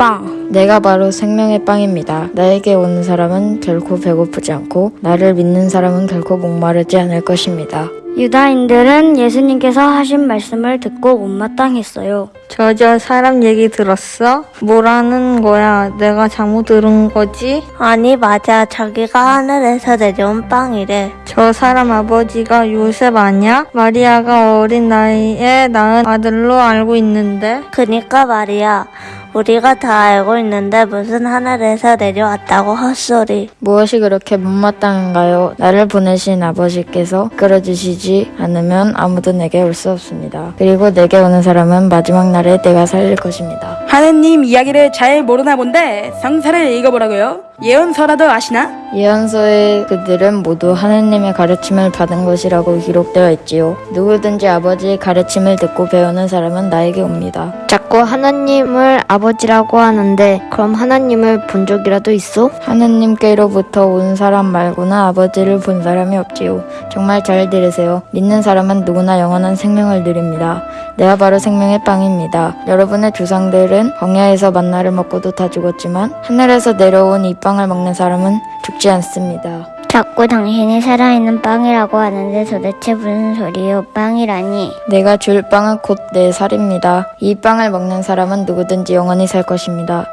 빵. 내가 바로 생명의 빵입니다. 나에게 오는 사람은 결코 배고프지 않고 나를 믿는 사람은 결코 목마르지 않을 것입니다. 유다인들은 예수님께서 하신 말씀을 듣고 못마땅했어요. 저저 사람 얘기 들었어? 뭐라는 거야? 내가 잘못 들은 거지? 아니 맞아 자기가 하늘에서 내려온 빵이래 저 사람 아버지가 요셉 아니야? 마리아가 어린 나이에 낳은 아들로 알고 있는데 그니까 말이야 우리가 다 알고 있는데 무슨 하늘에서 내려왔다고 헛소리 무엇이 그렇게 못마땅한가요? 나를 보내신 아버지께서 끌어주시지 않으면 아무도 내게 올 수 없습니다. 그리고 내게 오는 사람은 마지막 날에 내가 살릴 것입니다. 하느님 이야기를 잘 모르나 본데 성사를 읽어보라고요. 예언서라도 아시나? 예언서에 그들은 모두 하느님의 가르침을 받은 것이라고 기록되어 있지요. 누구든지 아버지의 가르침을 듣고 배우는 사람은 나에게 옵니다. 자꾸 하나님을 아버지라고 하는데 그럼 하나님을 본 적이라도 있어? 하느님께로부터 온 사람 말고는 아버지를 본 사람이 없지요. 정말 잘 들으세요. 믿는 사람은 누구나 영원한 생명을 누립니다. 내가 바로 생명의 빵입니다. 여러분의 조상들은 광야에서 만나를 먹고도 다 죽었지만 하늘에서 내려온 이 빵을 먹는 사람은 죽지 않습니다. 자꾸 당신이 살아있는 빵이라고 하는데 도대체 무슨 소리요? 빵이라니. 내가 줄 빵은 곧 내 살입니다. 이 빵을 먹는 사람은 누구든지 영원히 살 것입니다.